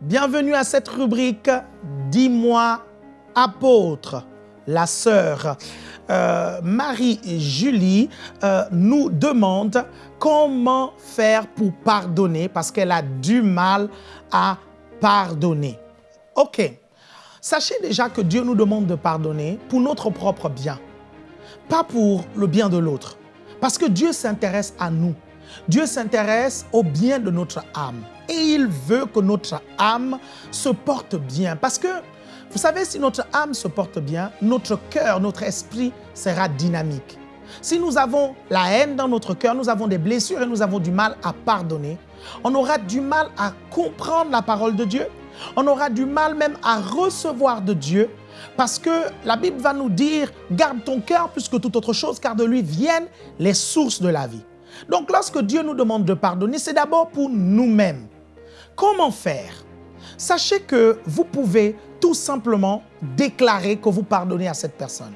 Bienvenue à cette rubrique « Dis-moi, apôtre ». La sœur euh, Marie-Julie euh, nous demande comment faire pour pardonner parce qu'elle a du mal à pardonner. Ok, sachez déjà que Dieu nous demande de pardonner pour notre propre bien, pas pour le bien de l'autre. Parce que Dieu s'intéresse à nous. Dieu s'intéresse au bien de notre âme. Et il veut que notre âme se porte bien. Parce que, vous savez, si notre âme se porte bien, notre cœur, notre esprit sera dynamique. Si nous avons la haine dans notre cœur, nous avons des blessures et nous avons du mal à pardonner, on aura du mal à comprendre la parole de Dieu, on aura du mal même à recevoir de Dieu parce que la Bible va nous dire « garde ton cœur plus que toute autre chose car de lui viennent les sources de la vie ». Donc lorsque Dieu nous demande de pardonner, c'est d'abord pour nous-mêmes. Comment faire? Sachez que vous pouvez tout simplement déclarer que vous pardonnez à cette personne.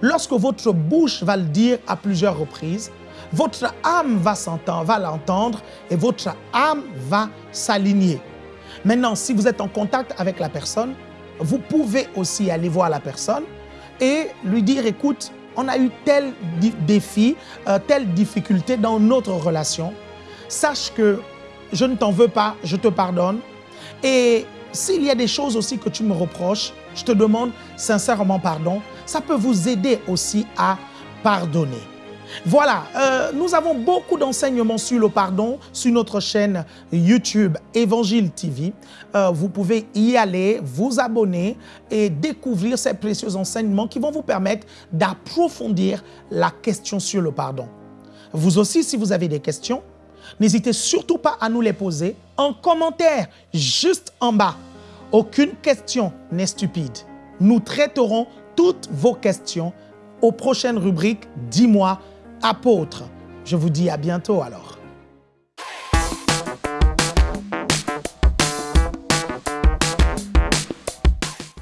Lorsque votre bouche va le dire à plusieurs reprises, votre âme va l'entendre et votre âme va s'aligner. Maintenant, si vous êtes en contact avec la personne, vous pouvez aussi aller voir la personne et lui dire, écoute, on a eu tel défi, euh, telle difficulté dans notre relation. Sache que je ne t'en veux pas, je te pardonne. Et s'il y a des choses aussi que tu me reproches, je te demande sincèrement pardon. Ça peut vous aider aussi à pardonner. Voilà, euh, nous avons beaucoup d'enseignements sur le pardon sur notre chaîne YouTube Évangile TV. Euh, vous pouvez y aller, vous abonner et découvrir ces précieux enseignements qui vont vous permettre d'approfondir la question sur le pardon. Vous aussi, si vous avez des questions, n'hésitez surtout pas à nous les poser en commentaire juste en bas. Aucune question n'est stupide. Nous traiterons toutes vos questions aux prochaines rubriques « Dis-moi » apôtre. Je vous dis à bientôt alors.